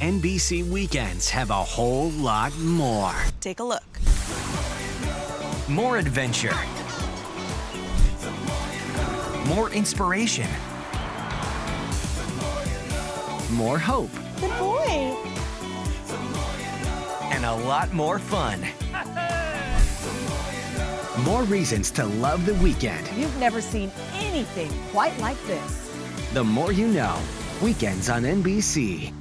NBC weekends have a whole lot more. Take a look. More adventure. More inspiration. More hope. Good boy. And a lot more fun. More reasons to love the weekend. You've never seen anything quite like this. The more you know. Weekends on NBC.